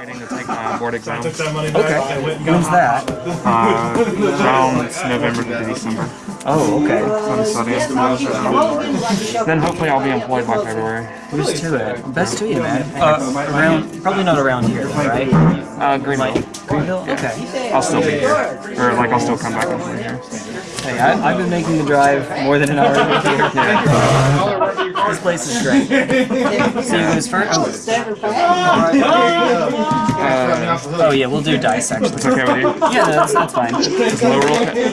waiting to take my board exam. Took that money back. Okay. I went and got When's hot that? Uh, around November to December. Oh, okay. I'm studying. Then hopefully I'll be employed by February. Who's to it? Best to you, man. Uh, around, probably not around here, right? Uh, Greenville. Like Greenville? Okay. I'll still be here. Or like I'll still come back and play here. Hey, I, I've been making the drive more than an hour to get here. Yeah. This place is great. So you guys first? Uh, Oh yeah, we'll do dice actually. it's okay with you? Yeah, that's, that's fine. Is low roll, roll, okay,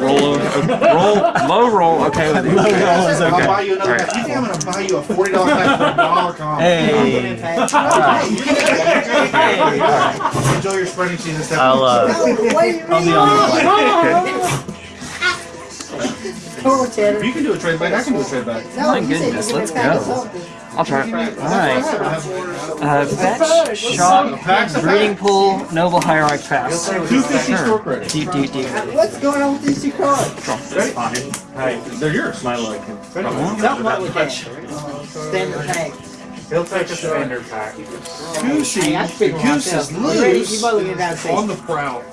roll, low roll, okay with you? Low roll is I'll buy you another Alright. pack. You think I'm gonna buy you a forty dollar pack for a dollar comp? Hey. Hey. Enjoy your spreading season. I'll uh, I'll be on the flight. If you can do a trade back, I can do a trade back. My goodness, let's go. I'll try it. Alright. Uh, fetch, shock, breeding pool, noble hierarch pass. Two fifty store credit. Deep, deep, deep. What's going on with these two cards? Hey, they're yours. My luck. Something wrong with that. Standard pack. He'll take a standard pack. Goosey. Hey, I speak for Goose is You ready? You loose. both get down to On the prowl.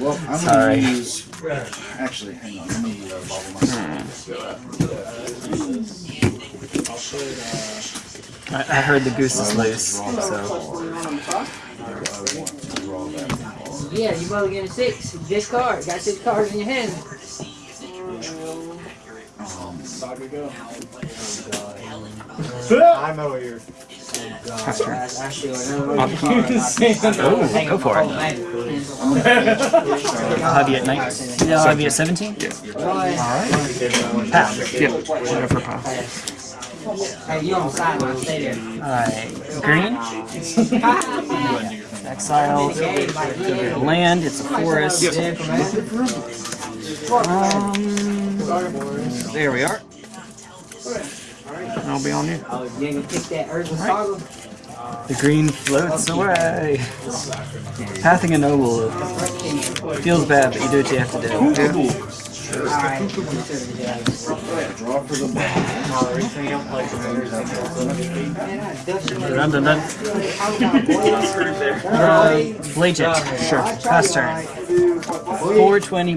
Well, I'm Sorry. gonna use. Actually, hang on. Let me uh, bobble myself. I, I heard the goose is loose, so. Yeah, you both getting six. Discard. Got six cards in your hand. I know you're. That's true. I feel another one. Oh, go for it. I'll have you at 19. Yeah, I'll have you at 17? Pass. Yeah, we'll go for pass. Hey, you on the sideline. Stay there. Alright, green. Exile. Game like yeah. Land, it's a forest. Um, there we are. And I'll be on you. Oh, you ain't gonna kick that Urza Saga? The green floats away. Pathing a noble feels bad, but you do what you have to do. Alright. Draw for the Dun dun dun. Uh, Blade Jet. Sure. Pass turn. 420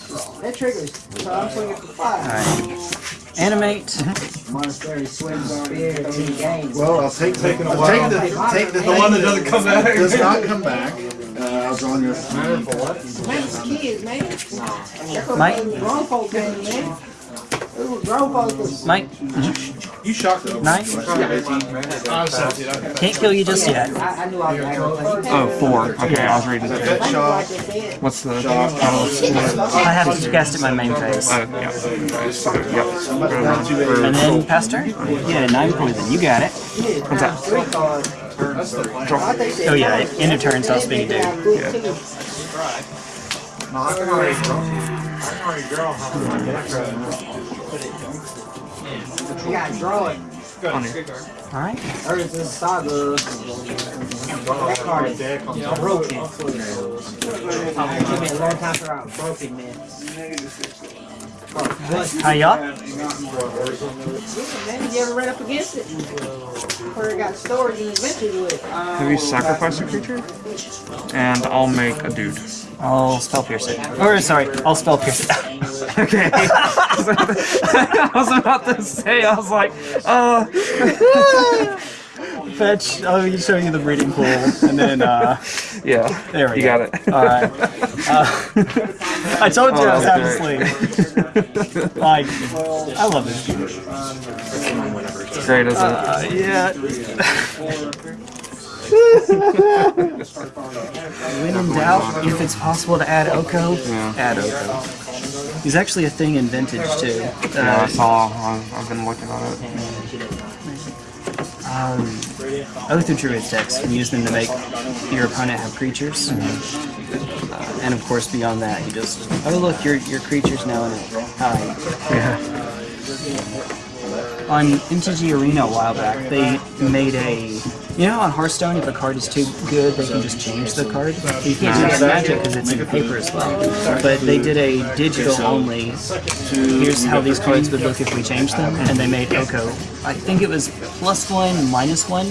that triggers. So I'm swinging for five. Alright. Animate. Monastery swims on here to the. Well, I'll take Taking a I'll while. take the take the, The one that doesn't come back. does not come back. Uh, I'll draw on your. Man, it's kids, man. That's what Mike? grown folk game, man. Those were grown folks. Mike. You shocked though. Nine. I'm 17. Okay. Can't kill you just yet. I, I knew I was going to Oh, four. Okay, I was reading it. Pet I knew shop. I just said. What's the title? I have to cast it in my main phase. Uh, yeah. Yep. And then pass turn? Yeah, nine poison. You got it. What's that? Three cards. I think they- Oh yeah, end of turn, so I'll speak to Yeah. Dude. You gotta draw it. On you. Alright. Urza Saga. That card is broken. It took me a long time for I was broken, man. Hiya. Man, you ever ran up against it? Where it got stored and adventures with? Uh, Have you sacrificed a creature? And I'll make a dude. I'll spell pierce it. Or sorry, I'll spell pierce it. Okay. I was about to say, I was like, uh, Fetch. I'll show you the breeding pool, and then uh, yeah. there we You go. got it. All right. Uh, I told you I was having half asleep. like, I love this game. Great, isn't it? Uh, yeah. when in doubt, if it's possible to add Oko, Yeah. add Oko. He's actually a thing in Vintage too. Yeah, I Uh, saw. I've, I've been looking at it. Um, Oath of Druids decks can use them to make your opponent have creatures. Mm-hmm. Uh, and of course, beyond that, you just oh look, your your creature's now in it. Hi. Yeah. On MTG Arena a while back, they made a. You know, on Hearthstone, if a card is too good, they can just change the card. You can't do that Magic because it's in paper as well. But they did a digital only. Here's how these cards would look if we changed them, and they made Oko. I think it was plus one, minus one,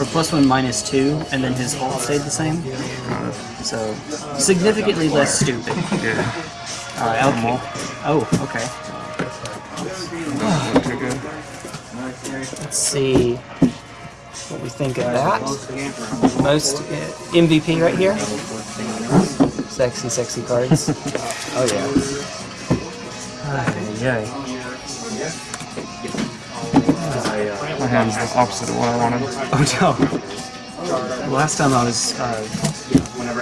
or plus one, minus two, and then his ult stayed the same. So significantly less stupid. Right, okay. Oh, okay. Let's see think of that. Most uh, MVP right here. Sexy, sexy cards. oh yeah. Ay, ay. My hand's the opposite of what I wanted. Oh no. Last time I was uh,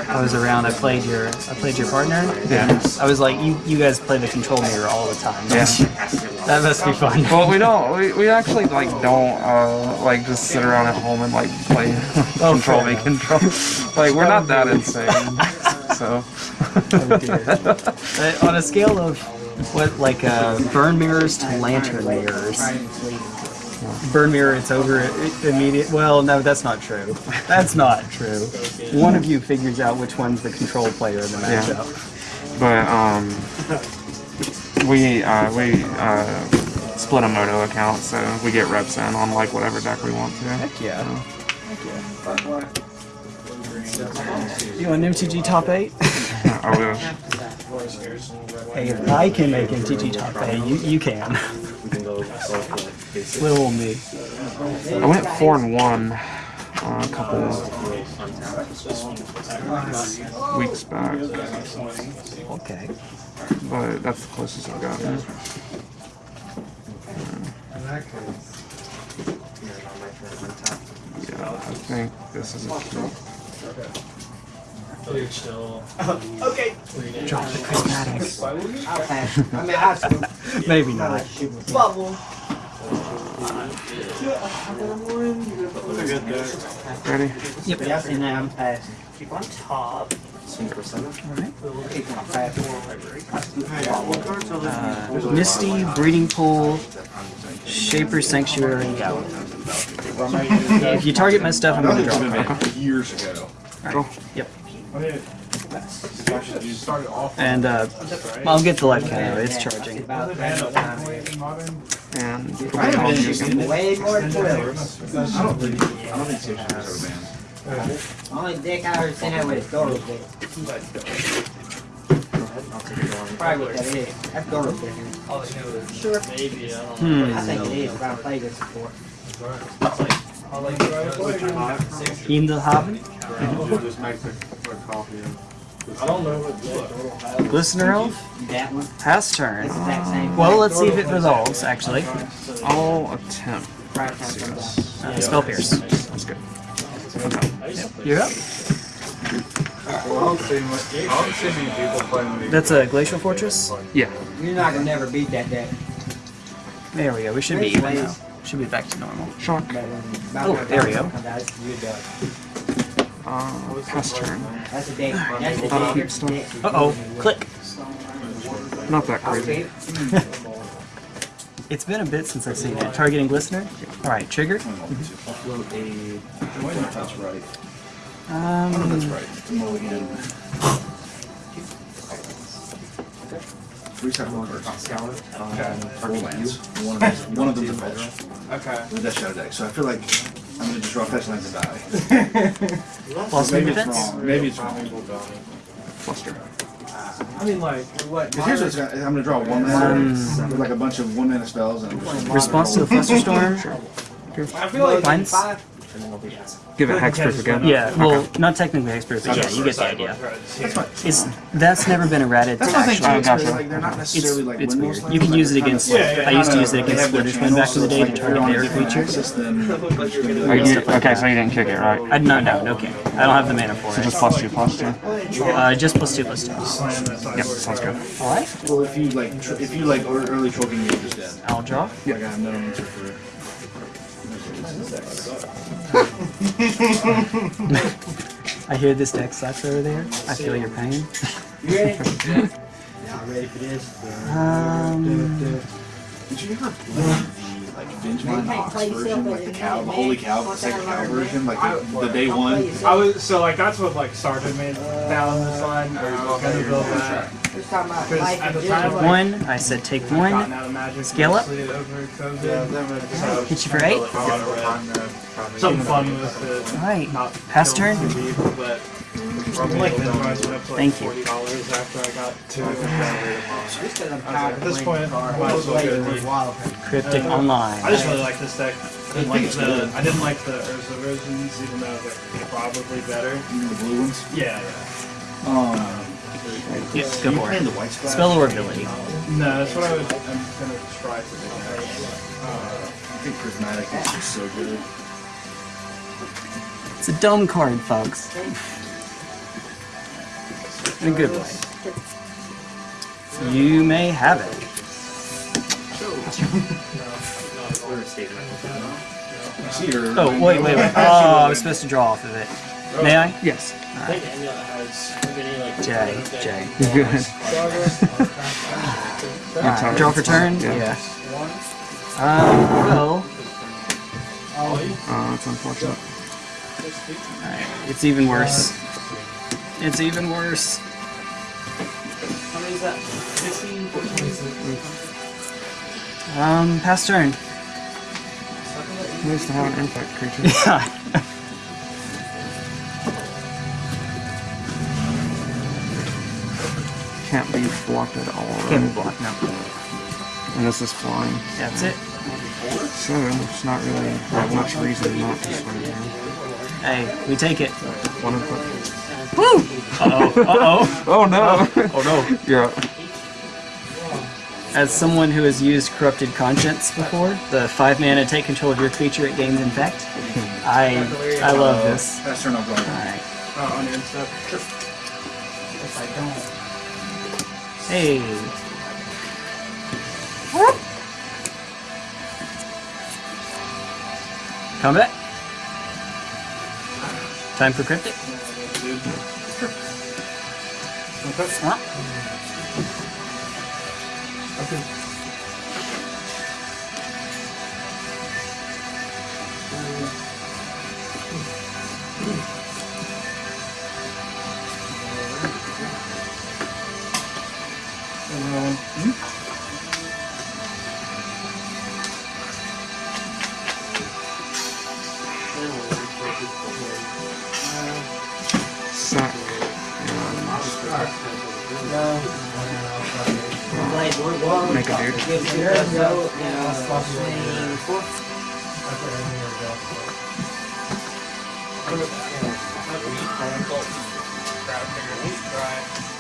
I was around, I played your I played your partner. Yeah. I was like, you you guys play the control mirror all the time. Yeah. that must be fun. Well, we don't. We, we actually like don't uh, like just sit around at home and like play Oh, control fair me control. Like we're not that insane. So Oh. Uh, on a scale of what, like uh, burn mirrors to lantern mirrors. Burn mirror, it's over i- immediate. Well, no, that's not true. That's not true. One of you figures out which one's the control player in the matchup. Yeah. but um, we uh, we uh, split a moto account, so we get reps in on like whatever deck we want to. Heck yeah. Heck yeah! You want MTG top eight? I wish. hey, if I can make MTG top eight, you you can. Little old me. I went four and one uh, a couple weeks back, Okay. but that's the closest I've gotten. Yeah, I think this is a cute. Okay. Drop the prismatic. I'll pass. I mean, I'll. Maybe not. Bubble. Ready? Yep. Yeah, I've seen that. I'm passing. Keep on top. Alright. Keep on passing. Uh, Misty, Breeding Pool, Shaper Sanctuary, Gallo. if you target my stuff, I'm gonna draw. it. Years ago. Alright. Yep. And uh, I'll get the life counter. It's charging. And I it haven't been using. Way more than 12. I don't think, I don't think ever. Only deck I ever seen out with is Doros deck. Probably what that is. That's Doros deck. Sure. Hmm. I think it is. If I played this before. In the Glistener Elf? That one. Pass turn. Exact same. Well, let's see if it resolves, actually. I'll attempt. Right time from the- Uh, spell Pierce. That's good. You're up. I don't see much, I don't see many people playing these. That's a Glacial Fortress. Yeah. You're not gonna never beat that deck. There we go. We should be even now. Should be back to normal. Shock. Oh, there we go. comes out, you're done. Uh, pass turn. That's a deck. That's the Thought keep stuff. Uh oh. Click. Not that crazy. It's been a bit since I've seen it. Targeting Glistener? Alright, trigger. Float a, I think that's right. Um, That's right. It's a mulligan. Three separate cards. Um, four lands. One of them's, one of them's a fetch. Okay. With that shadow deck. So I feel like I'm gonna just draw fetch lands and die. plus Maybe maybe it's wrong. Maybe it's wrong. Fluster. I mean, like, what? Here's what's gonna, I'm gonna draw one mana with like a bunch of one mana spells and Response to the Flusterstorm? I feel like Mine's? Five. Give it hexproof again. Yeah, well, not technically expert, but yeah, you get the idea. That's fine. It's that's never been errated to That's my thing too. It's gotcha. like they're not It's, like it's windmills weird. You can use it against. kinda- Yeah, yeah, I used to use it against have their Splitter's Wind back in the day to channels, so target their like creatures. axis, then- Are you, okay, so you didn't kick it, right? I, no, no, no, okay. I don't have the mana for it. So Just plus two, plus two. Uh, just plus two, plus two. Yep, sounds good. All right, Well, if you like, if you like early choking, you're just dead. I'll draw. Like I have no answer for. decks. I hear this deck sucks over there. I feel your pain. You ready? yeah, I'm ready for this. Um, Did you ever play the like Benjamin Knox version, like the cow, the Holy Cow, the second cow version, like the, the day one? I was so like that's what like started me down this line. Or gonna build that. We're talking about Because life at and the time, like, one. I said take one. out of Magic, Scale up. mostly over COVID. So Hit you for eight. Something fun with it. Alright. Not Pass killing turn. too but like the price went up to like Thank you. forty dollars after I got to. Just 'cause I'm tired At this point, cards. might as well Wait, go with deep. Wild. Cryptic Uh, Online. I just really like this deck. I didn't like the I didn't like the Urza versions, even though they're probably better. You know, the blue ones. Yeah, yeah. Um, Yeah, go you for it. the white? Spell or ability. No, that's what I was. I'm gonna try to do. Uh, I think prismatic is just so good. It's a dumb card, folks. In a good way. You may have it. I see your. Oh, wait, wait, wait. Oh, I was supposed to draw off of it. May I? Yes. J, J. Good. Alright, draw for turn? Yeah. Yeah. Um, well, Uh, it's unfortunate. Alright, it's even worse. It's even worse. Um, pass turn. Nice to have an infect creature. Yeah. Can't be blocked at all. Can't be blocked, no. And this is flying. That's it. So there's not really that much reason not to swing here. Hey, we take it. One of the... Woo! Uh-oh, uh-oh. Oh no! Oh no. You're up. As someone who has used Corrupted Conscience before, the five mana take control of your creature, it gains infect. I I love this. Pass turn, I'll go. Alright. uh, on your step. Hey. Combat. Time for cryptic. Huh? Sack. Make a dude. Give it a go, and swing four.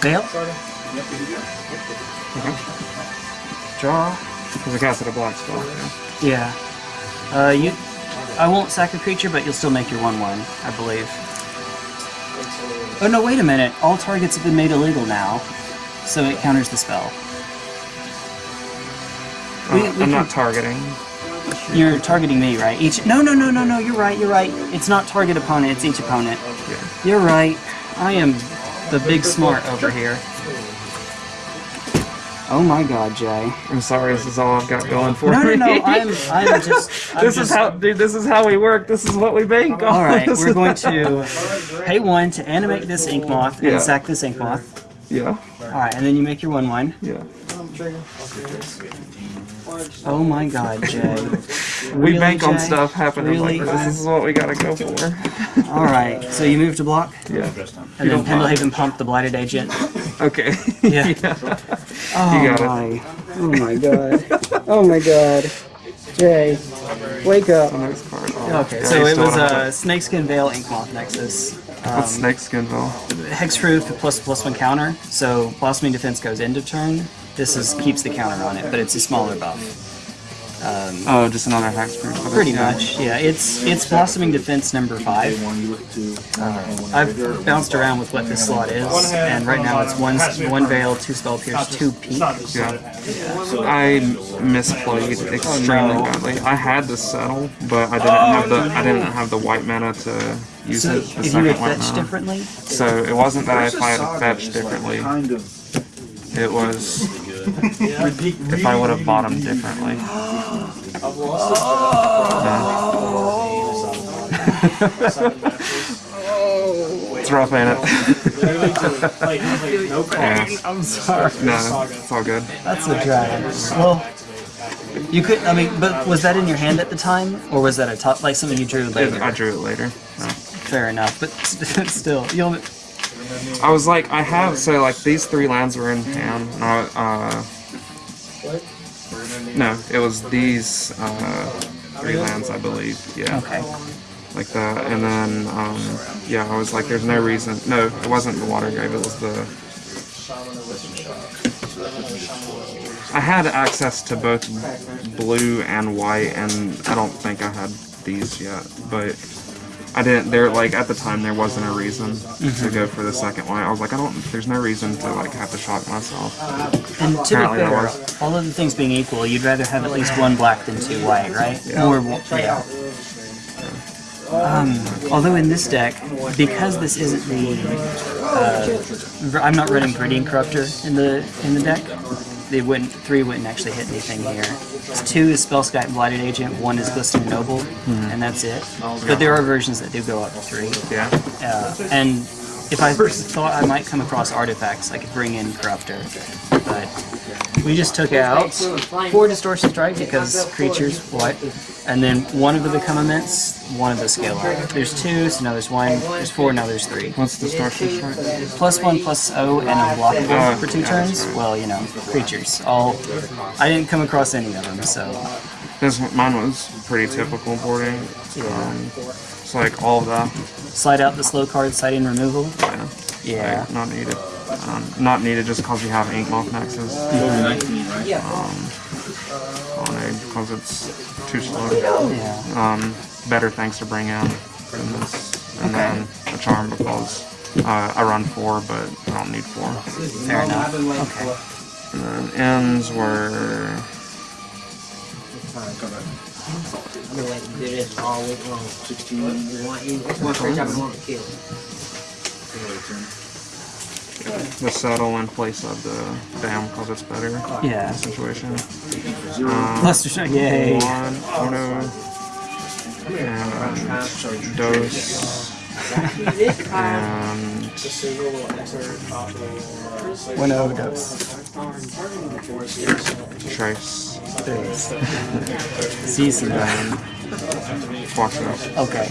Fail. Draw. Because I casted a black spell. Yeah. Uh, you. I won't sack a creature, but you'll still make your one-one, I believe. Oh no! Wait a minute. All targets have been made illegal now, so it counters the spell. We- we I'm can- not targeting. You're targeting me, right? Each. No, no, no, no, no. You're right. You're right. It's not target opponent. It's each opponent. Yeah. You're right. I am the big smart over here. Oh my God, Jay. I'm sorry, this is all I've got going for No, no, me. no. I'm. I'm just. I'm this just, is how, dude. This is how we work. This is what we bank on. All right, we're going to pay one to animate this ink moth and Yeah. sack this ink moth. Yeah. All right, and then you make your one wine. Yeah. Oh my God, Jay. We Really, bank on stuff happening Really? like this. This is what we gotta go for. All right, so you move to block, Yeah. and then. Pendelhaven pump the blighted agent. Okay. Yeah. Oh You got it. my. Oh my God. Oh my God. Jay, wake up. Oh, Okay, so it was uh, Snakeskin Veil Ink Moth Nexus. Um, What's Snakeskin Veil? hexproof plus plus one counter, so blossoming defense goes into turn. This is keeps the counter on it, but it's a smaller buff. Um, Oh, just another hexproof. for this, pretty yeah. much, yeah. It's it's blossoming defense number five. One you look to. Uh, I've bounced around with what this slot is, and right now it's one one veil, two spell pierce, two It's peak. not just Yeah. that it has- I misplayed extremely badly. I had the settle, but I didn't have the I didn't have the white mana to use So it. if The you second had fetched mana. differently, So it wasn't that if I had fetched differently. Kind of. It was if I would have bought them differently. It's rough, ain't it? Literally to, like, like, no yeah. I'm sorry. No, it's all good. That's a drag. Well, you could. I mean, but was that in your hand at the time, or was that a top like something you drew later? I drew it later. so. Fair enough, but still, you'll. I was like, I have so like these three lands were in hand. And I, uh, no, it was these uh, three lands, I believe. Yeah, Okay. like that. And then um, yeah, I was like, there's no reason. No, it wasn't the water grave. It was the. I had access to both blue and white, and I don't think I had these yet, but. I didn't. There, like at the time, there wasn't a reason to go for the second one. I was like, I don't. There's no reason to like have to shock myself. And to be fair, all of the things being equal, you'd rather have at least one black than two white, right? Yeah. Or yeah. Um, although in this deck, because this isn't the, uh, I'm not running Viridian Corruptor in the in the deck. They wouldn't three wouldn't actually hit anything here. Two is Spellskite Blighted Agent, one is Glistening Noble, and that's it. But there are versions that do go up to three. Yeah. Uh, and if I thought I might come across artifacts, I could bring in Corruptor. But we just took out four Distortion Strike because creatures, what? And then one of the Become Immense, one of the Scalar. There's two, so now there's one, there's four, now there's three. What's distortion strike? Plus one, plus O, and unblockable Oh, for two yeah. turns. Well, you know, creatures. All. I didn't come across any of them, so. This mine was pretty typical boarding. Um, it's like all the... Slide out the slow card, side in removal. Yeah. Yeah. Like, not needed. Um, not needed just because you have ink moth nexus. Um, on because it's too slow. Yeah. Um, better things to bring in than this, and then a charm because uh, I run four, but I don't need four. Fair enough. Okay. And then ends were I've been waiting to do this all week long. You want you, this one fish I've been to kill. The settle in place of the dam because it's better. Yeah. Situation. Um, Cluster Strike, yay. one, Ono, and Dose, and One overdose. Trace. Season. And watch out. Okay.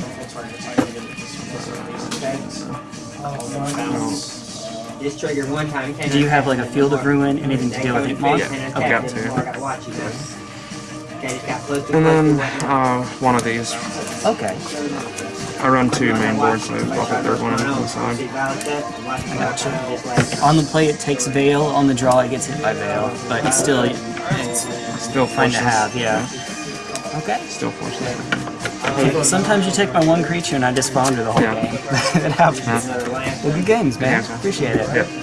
This triggered one time. Do you have like a Field of Ruin, anything to deal with Inkmoth? Yeah, I've got two. I gotta watch you guys. Okay, just got close to And then uh, one of these. Okay. I run two main boards, so I'll put the third one on the side. Gotcha. On the play, it takes Veil. On the draw, it gets hit by Veil. But it's still it's Still fine to have, yeah. Okay. Still forces. Well, sometimes you take my one creature and I just flounder the whole Yeah. game. it happens. Yeah. Well, good games, man. Appreciate it. Yep.